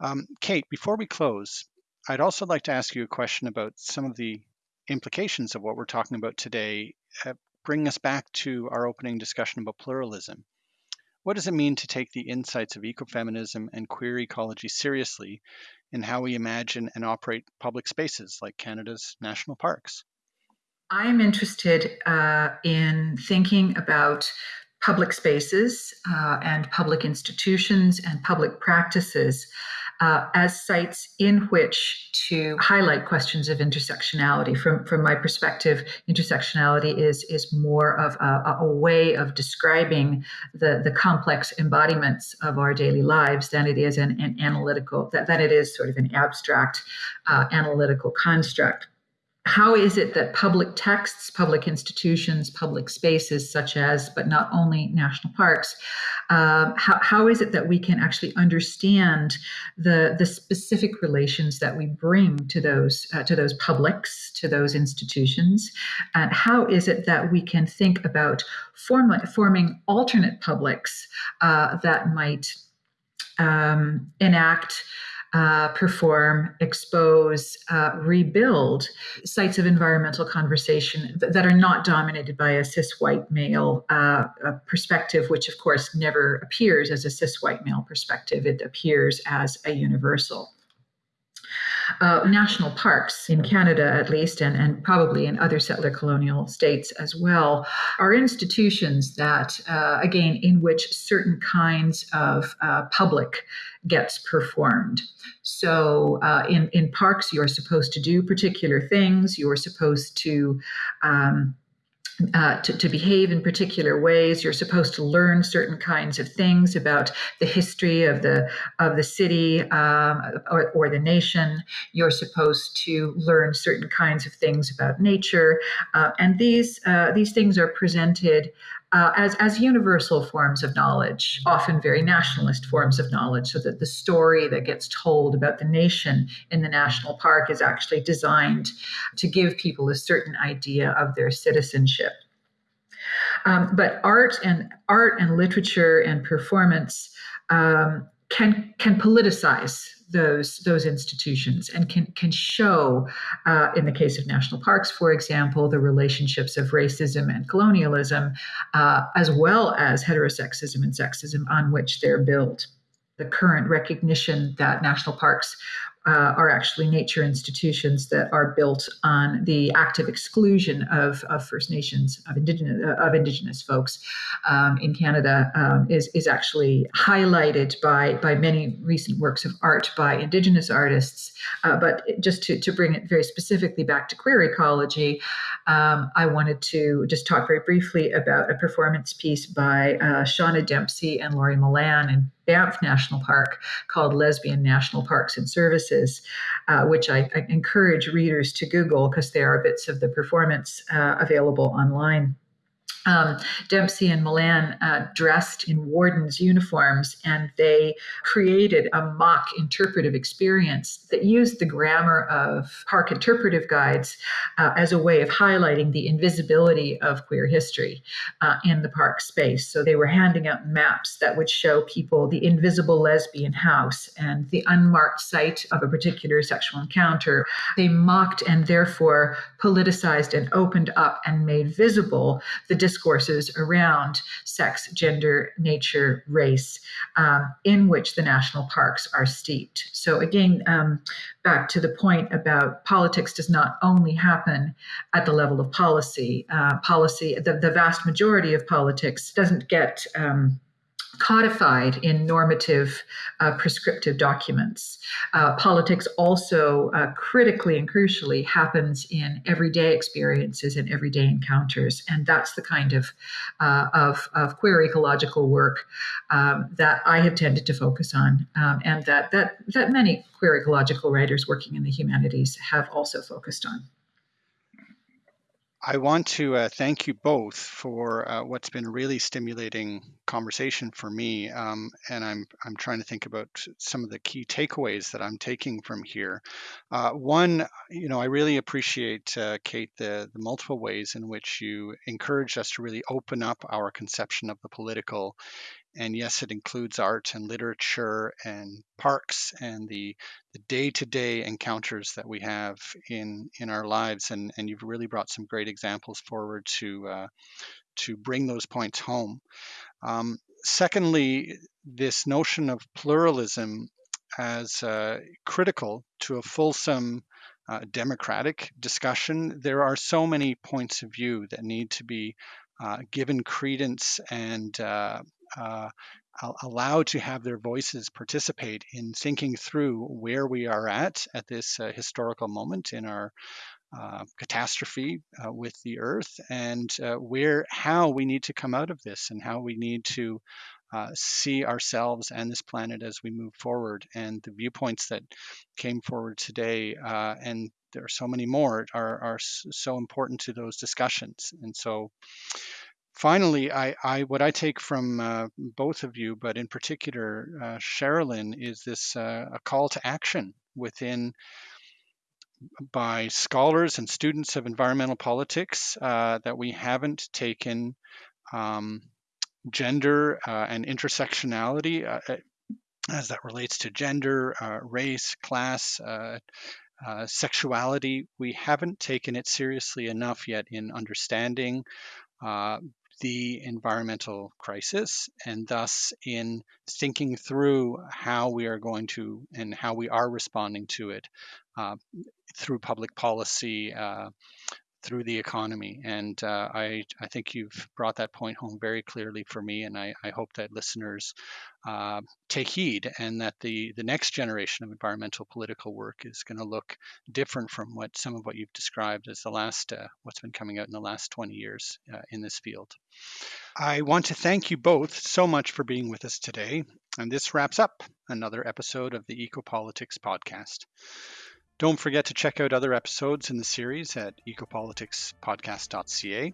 Um, Kate, before we close, I'd also like to ask you a question about some of the implications of what we're talking about today. Bring us back to our opening discussion about pluralism. What does it mean to take the insights of ecofeminism and queer ecology seriously in how we imagine and operate public spaces like Canada's national parks? I'm interested uh, in thinking about public spaces uh, and public institutions and public practices uh, as sites in which to highlight questions of intersectionality. From from my perspective, intersectionality is is more of a, a way of describing the the complex embodiments of our daily lives than it is an, an analytical that it is sort of an abstract uh, analytical construct how is it that public texts, public institutions, public spaces, such as, but not only national parks, uh, how, how is it that we can actually understand the, the specific relations that we bring to those, uh, to those publics, to those institutions? And how is it that we can think about form, forming alternate publics uh, that might um, enact uh, perform, expose, uh, rebuild sites of environmental conversation th- that are not dominated by a cis white male uh, perspective, which of course never appears as a cis white male perspective. It appears as a universal uh, national parks in Canada, at least, and, and probably in other settler colonial states as well, are institutions that, uh, again, in which certain kinds of uh, public gets performed. So, uh, in, in parks, you're supposed to do particular things, you're supposed to um, uh, to, to, behave in particular ways. You're supposed to learn certain kinds of things about the history of the of the city um, or, or, the nation. You're supposed to learn certain kinds of things about nature, uh, and these uh, these things are presented uh, as, as universal forms of knowledge, often very nationalist forms of knowledge, so that the story that gets told about the nation in the national park is actually designed to give people a certain idea of their citizenship. Um, but art and art and literature and performance um, can can politicize those those institutions and can can show, uh, in the case of national parks, for example, the relationships of racism and colonialism, uh, as well as heterosexism and sexism on which they're built. The current recognition that national parks uh, are actually nature institutions that are built on the active exclusion of, of First Nations, of indigenous, uh, of indigenous folks um, in Canada, um, is, is actually highlighted by, by many recent works of art by indigenous artists. Uh, but just to, to bring it very specifically back to queer ecology, um, I wanted to just talk very briefly about a performance piece by uh, Shawna Dempsey and Lorri Millan in Banff National Park called Lesbian National Parks and Services, uh, which I, I, encourage readers to Google because there are bits of the performance uh, available online um, Dempsey and Millan uh, dressed in wardens' uniforms, and they created a mock interpretive experience that used the grammar of park interpretive guides uh, as a way of highlighting the invisibility of queer history uh, in the park space. So they were handing out maps that would show people the invisible lesbian house and the unmarked site of a particular sexual encounter. They mocked and therefore politicized and opened up and made visible the discourses around sex, gender, nature, race, um, in which the national parks are steeped. So, again, um, back to the point about politics does not only happen at the level of policy. Uh, policy, the, the vast majority of politics doesn't get um, codified in normative uh, prescriptive documents. Uh, politics also uh, critically and crucially happens in everyday experiences and everyday encounters, and that's the kind of uh, of, of, queer ecological work um, that I have tended to focus on, um, and that that that many queer ecological writers working in the humanities have also focused on. I want to uh, thank you both for uh, what's been a really stimulating conversation for me, um, and I'm I'm trying to think about some of the key takeaways that I'm taking from here. Uh, one, you know, I really appreciate uh, Kate the the multiple ways in which you encourage us to really open up our conception of the political and yes, it includes art and literature and parks and the, the day-to-day encounters that we have in in our lives. And and you've really brought some great examples forward to uh, to bring those points home. Um, secondly, this notion of pluralism as uh, critical to a fulsome uh, democratic discussion. There are so many points of view that need to be uh, given credence and uh, uh, allowed to have their voices participate in thinking through where we are at at this uh, historical moment in our uh, catastrophe uh, with the earth and uh, where how we need to come out of this and how we need to uh, see ourselves and this planet as we move forward and the viewpoints that came forward today and there are so many more are, are so important to those discussions and so finally, I, I, what I take from uh, both of you, but in particular uh, Sherilyn, is this uh, a call to action within by scholars and students of environmental politics uh, that we haven't taken um, gender uh, and intersectionality uh, as that relates to gender, race, class. Sexuality, we haven't taken it seriously enough yet in understanding uh, the environmental crisis and thus in thinking through how we are going to and how we are responding to it uh, through public policy, uh, through the economy. And uh, I, I think you've brought that point home very clearly for me, and I, I hope that listeners uh, take heed and that the, the next generation of environmental political work is going to look different from what some of what you've described as the last, uh, what's been coming out in the last 20 years uh, in this field. I want to thank you both so much for being with us today. And this wraps up another episode of the Ecopolitics podcast. Don't forget to check out other episodes in the series at ecopoliticspodcast.ca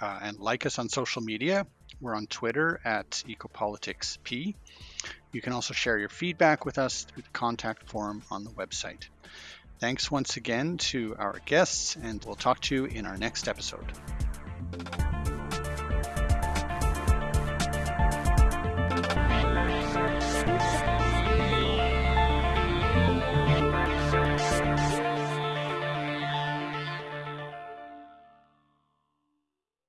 uh, and like us on social media. We're on Twitter at ecopoliticsp. You can also share your feedback with us through the contact form on the website. Thanks once again to our guests, and we'll talk to you in our next episode.